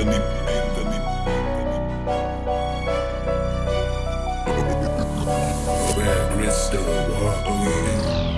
Anthony, Anthony, Where Crystal, what?